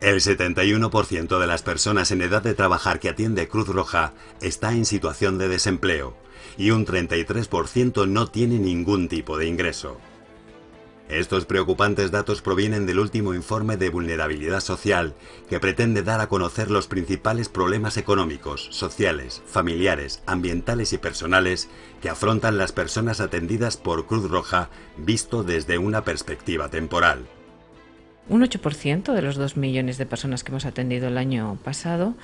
El 71% de las personas en edad de trabajar que atiende Cruz Roja está en situación de desempleo y un 33% no tiene ningún tipo de ingreso. Estos preocupantes datos provienen del último informe de vulnerabilidad social que pretende dar a conocer los principales problemas económicos, sociales, familiares, ambientales y personales que afrontan las personas atendidas por Cruz Roja visto desde una perspectiva temporal. Un 8% de los 2 millones de personas que hemos atendido el año pasado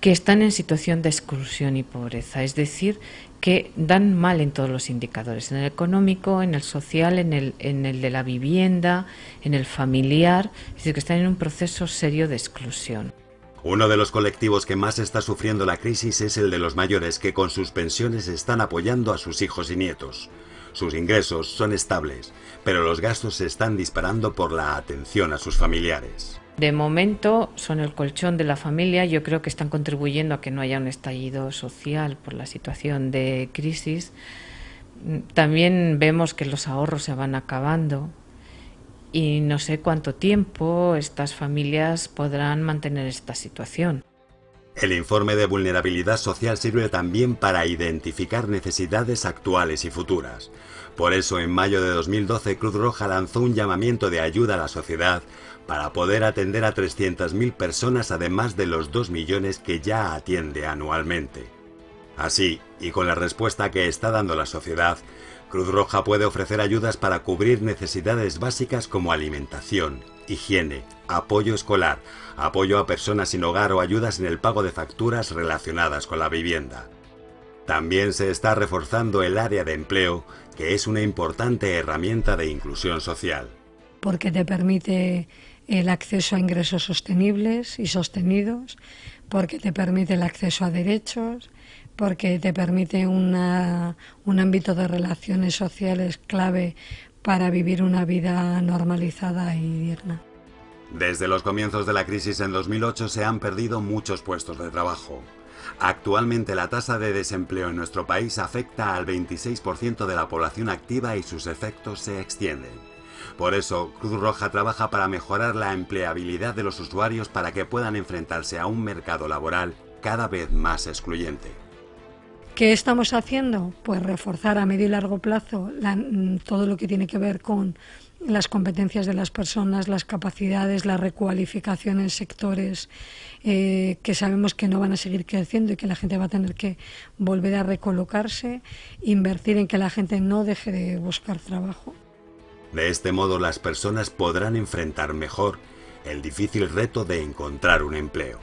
que están en situación de exclusión y pobreza, es decir, que dan mal en todos los indicadores, en el económico, en el social, en el, en el de la vivienda, en el familiar, es decir, que están en un proceso serio de exclusión. Uno de los colectivos que más está sufriendo la crisis es el de los mayores que con sus pensiones están apoyando a sus hijos y nietos. Sus ingresos son estables, pero los gastos se están disparando por la atención a sus familiares. De momento son el colchón de la familia, yo creo que están contribuyendo a que no haya un estallido social por la situación de crisis. También vemos que los ahorros se van acabando y no sé cuánto tiempo estas familias podrán mantener esta situación. El informe de vulnerabilidad social sirve también para identificar necesidades actuales y futuras. Por eso, en mayo de 2012, Cruz Roja lanzó un llamamiento de ayuda a la sociedad para poder atender a 300.000 personas además de los 2 millones que ya atiende anualmente. Así, y con la respuesta que está dando la sociedad, Cruz Roja puede ofrecer ayudas para cubrir necesidades básicas como alimentación, higiene, apoyo escolar, apoyo a personas sin hogar o ayudas en el pago de facturas relacionadas con la vivienda. También se está reforzando el área de empleo, que es una importante herramienta de inclusión social. Porque te permite el acceso a ingresos sostenibles y sostenidos, porque te permite el acceso a derechos, porque te permite un ámbito de relaciones sociales clave para vivir una vida normalizada y digna. Desde los comienzos de la crisis en 2008 se han perdido muchos puestos de trabajo. Actualmente la tasa de desempleo en nuestro país afecta al 26% de la población activa y sus efectos se extienden. Por eso, Cruz Roja trabaja para mejorar la empleabilidad de los usuarios para que puedan enfrentarse a un mercado laboral cada vez más excluyente. ¿Qué estamos haciendo? Pues reforzar a medio y largo plazo mm, todo lo que tiene que ver con las competencias de las personas, las capacidades, la recualificación en sectores eh, que sabemos que no van a seguir creciendo y que la gente va a tener que volver a recolocarse, invertir en que la gente no deje de buscar trabajo. De este modo las personas podrán enfrentar mejor el difícil reto de encontrar un empleo.